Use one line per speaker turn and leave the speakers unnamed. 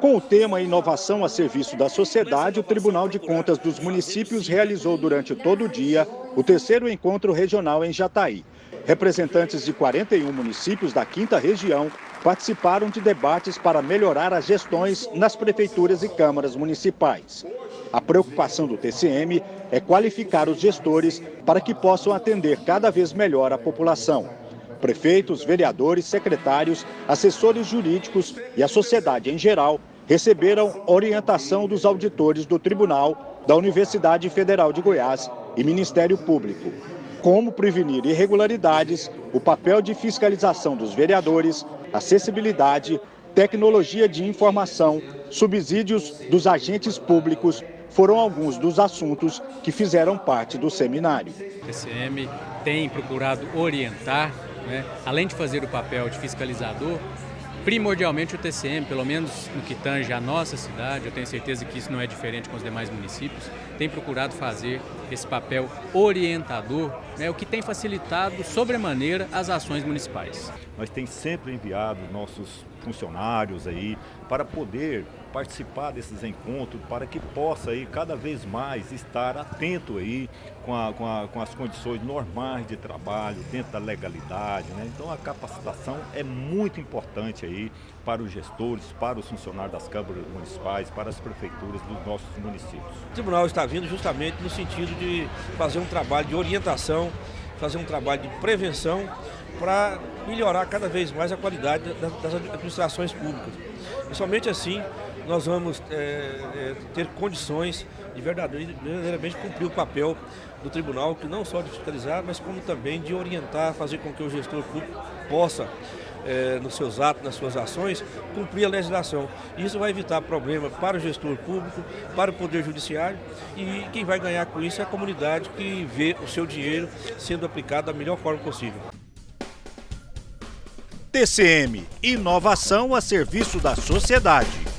Com o tema Inovação a Serviço da Sociedade, o Tribunal de Contas dos Municípios realizou durante todo o dia o terceiro encontro regional em Jataí. Representantes de 41 municípios da quinta região participaram de debates para melhorar as gestões nas prefeituras e câmaras municipais. A preocupação do TCM é qualificar os gestores para que possam atender cada vez melhor a população. Prefeitos, vereadores, secretários, assessores jurídicos e a sociedade em geral receberam orientação dos auditores do Tribunal, da Universidade Federal de Goiás e Ministério Público. Como prevenir irregularidades, o papel de fiscalização dos vereadores, acessibilidade, tecnologia de informação, subsídios dos agentes públicos foram alguns dos assuntos que fizeram parte do seminário.
O TCM tem procurado orientar, né, além de fazer o papel de fiscalizador, Primordialmente o TCM, pelo menos no que tange a nossa cidade, eu tenho certeza que isso não é diferente com os demais municípios, tem procurado fazer esse papel orientador, né, o que tem facilitado sobremaneira as ações municipais.
Nós temos sempre enviado nossos funcionários aí para poder participar desses encontros, para que possa aí cada vez mais estar atento aí com, a, com, a, com as condições normais de trabalho, dentro da legalidade. Né? Então a capacitação é muito importante aí para os gestores, para os funcionários das câmaras municipais, para as prefeituras dos nossos municípios.
O tribunal está vindo justamente no sentido de fazer um trabalho de orientação, fazer um trabalho de prevenção para melhorar cada vez mais a qualidade das administrações públicas. E somente assim nós vamos é, é, ter condições de verdadeiramente cumprir o papel do tribunal, que não só de fiscalizar, mas como também de orientar, fazer com que o gestor público possa, é, nos seus atos, nas suas ações, cumprir a legislação. Isso vai evitar problema para o gestor público, para o Poder Judiciário e quem vai ganhar com isso é a comunidade que vê o seu dinheiro sendo aplicado da melhor forma possível.
TCM, inovação a serviço da sociedade.